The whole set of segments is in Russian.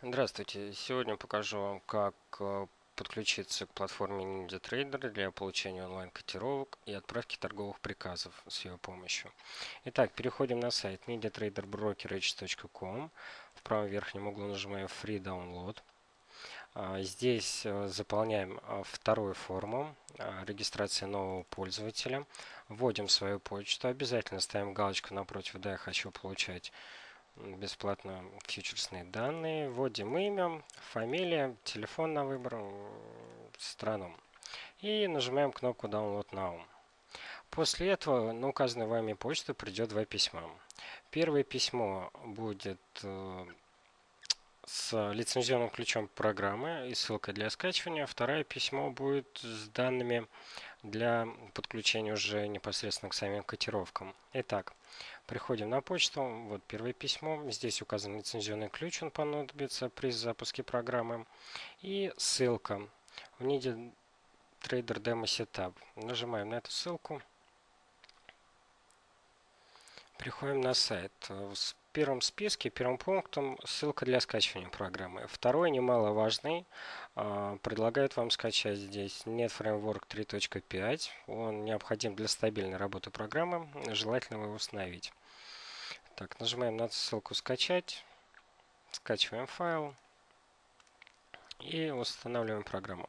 Здравствуйте! Сегодня покажу вам, как э, подключиться к платформе NinjaTrader для получения онлайн-котировок и отправки торговых приказов с ее помощью. Итак, переходим на сайт ninjatraderbrokerage.com. В правом верхнем углу нажимаем Free Download. А, здесь э, заполняем а, вторую форму а, регистрации нового пользователя. Вводим свою почту. Обязательно ставим галочку напротив «Да, я хочу получать бесплатно фьючерсные данные. Вводим имя, фамилия, телефон на выбор, страну. И нажимаем кнопку Download Now. После этого на указанную вами почту придет два письма. Первое письмо будет э, с лицензионным ключом программы и ссылкой для скачивания. Второе письмо будет с данными для подключения уже непосредственно к самим котировкам. Итак, приходим на почту. Вот первое письмо. Здесь указан лицензионный ключ, он понадобится при запуске программы. И ссылка в NIDE Trader Demo Setup. Нажимаем на эту ссылку. Приходим на сайт первом списке, первым пунктом ссылка для скачивания программы. Второй, немаловажный, а, предлагают вам скачать здесь Net Framework 3.5. Он необходим для стабильной работы программы. Желательно его установить. Так, нажимаем на ссылку «Скачать». Скачиваем файл и устанавливаем программу.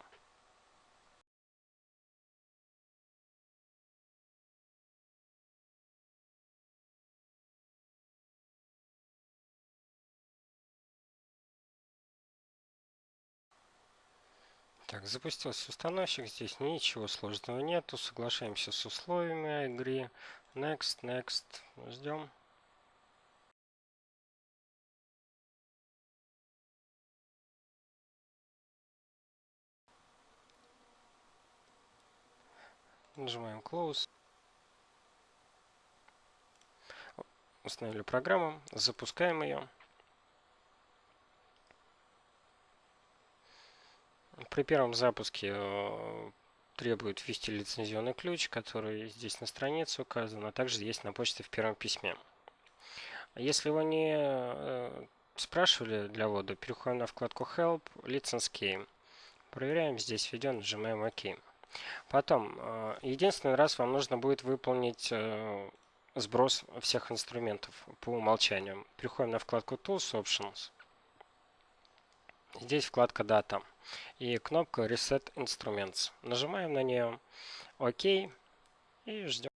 Так, запустился установщик, здесь ничего сложного нету, соглашаемся с условиями игры. Next, next, ждем. Нажимаем Close. Установили программу, запускаем ее. При первом запуске э, требует ввести лицензионный ключ, который здесь на странице указан, а также есть на почте в первом письме. Если вы не э, спрашивали для ввода, переходим на вкладку Help, License Key. Проверяем, здесь введен, нажимаем ОК. Потом, э, единственный раз вам нужно будет выполнить сброс всех инструментов по умолчанию. Переходим на вкладку Tools Options. Здесь вкладка Data и кнопка Reset Instruments. Нажимаем на нее ОК и ждем.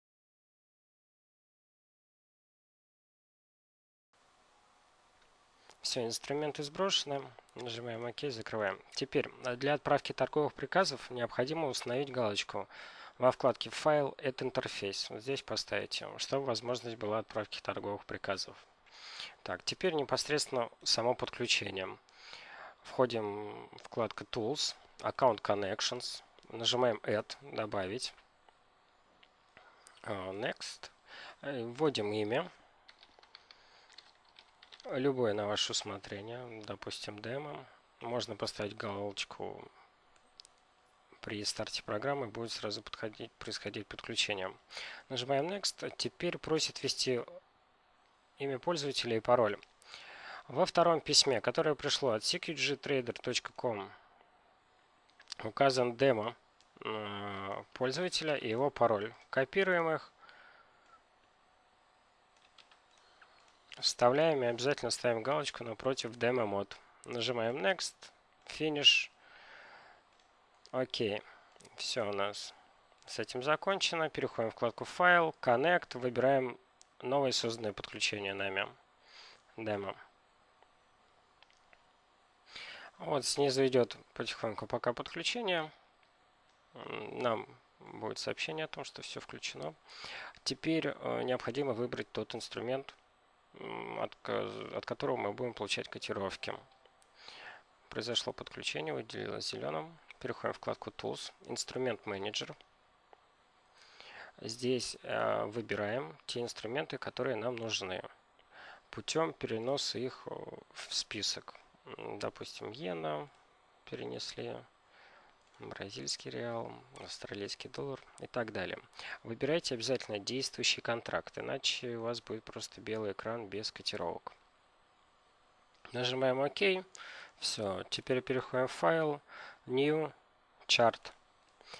Все, инструменты сброшены. Нажимаем ОК, закрываем. Теперь для отправки торговых приказов необходимо установить галочку во вкладке «Файл» – это интерфейс. Вот здесь поставите, чтобы возможность была отправки торговых приказов. Так, теперь непосредственно само подключение. Входим в вкладку Tools, Account Connections, нажимаем Add, добавить, а, Next, вводим имя, любое на ваше усмотрение, допустим, демо. Можно поставить галочку при старте программы будет сразу подходить, происходить подключение. Нажимаем Next. Теперь просит ввести имя пользователя и пароль. Во втором письме, которое пришло от securitytrader.com, указан демо э, пользователя и его пароль. Копируем их, вставляем и обязательно ставим галочку напротив демо мод. Нажимаем Next, Finish, ОК. Все у нас с этим закончено. Переходим в вкладку Файл, Connect, выбираем новое созданное подключение нами. Демо. Вот снизу идет потихоньку пока подключение. Нам будет сообщение о том, что все включено. Теперь э, необходимо выбрать тот инструмент, от, от которого мы будем получать котировки. Произошло подключение, выделилось зеленым. Переходим в вкладку Tools, Инструмент Менеджер. Здесь э, выбираем те инструменты, которые нам нужны, путем переноса их э, в список допустим, иена перенесли, бразильский реал, австралийский доллар и так далее. Выбирайте обязательно действующий контракт, иначе у вас будет просто белый экран без котировок. Нажимаем ОК. Все, теперь переходим в файл, New, Chart.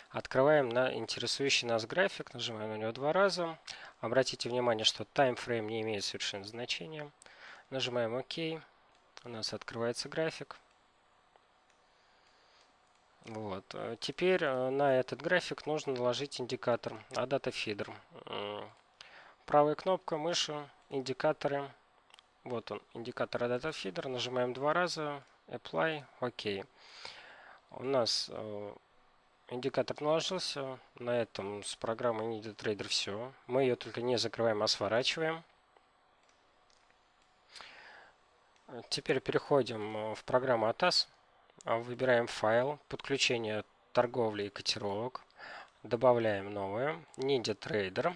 Открываем на интересующий нас график, нажимаем на него два раза. Обратите внимание, что таймфрейм не имеет совершенно значения. Нажимаем ОК. У нас открывается график. Вот. Теперь э, на этот график нужно наложить индикатор ADATA Feeder. Правая кнопка мыши, индикаторы. Вот он, индикатор ADATA Feeder. Нажимаем два раза, Apply, ОК. У нас э, индикатор наложился. На этом с программой NidiTrader все. Мы ее только не закрываем, а сворачиваем. Теперь переходим э, в программу ATAS. А, выбираем файл, подключение торговли и котировок. Добавляем новое. NidiTrader.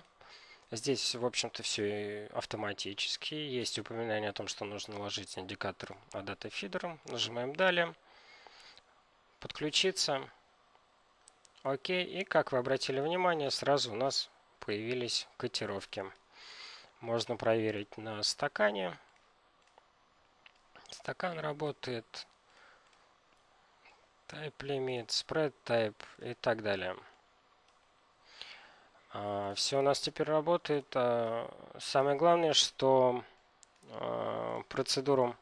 Здесь, в общем-то, все автоматически. Есть упоминание о том, что нужно наложить индикатор ADATA Feeder. Нажимаем «Далее». Подключиться. Окей. И, как вы обратили внимание, сразу у нас появились котировки. Можно проверить на стакане. Стакан работает. Type limit, spread type и так далее. А, Все у нас теперь работает. А, самое главное, что а, процедуру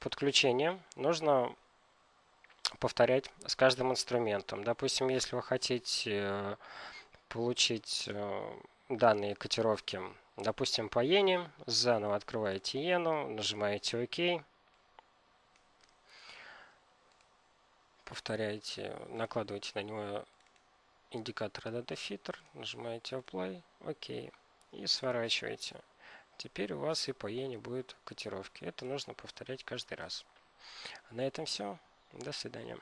подключения нужно повторять с каждым инструментом. Допустим, если вы хотите э, получить э, данные котировки Допустим, по иене. Заново открываете иену, нажимаете ОК. Повторяете, накладываете на него индикатор Data Filter, нажимаете Apply, ОК и сворачиваете. Теперь у вас и по иене будут котировки. Это нужно повторять каждый раз. На этом все. До свидания.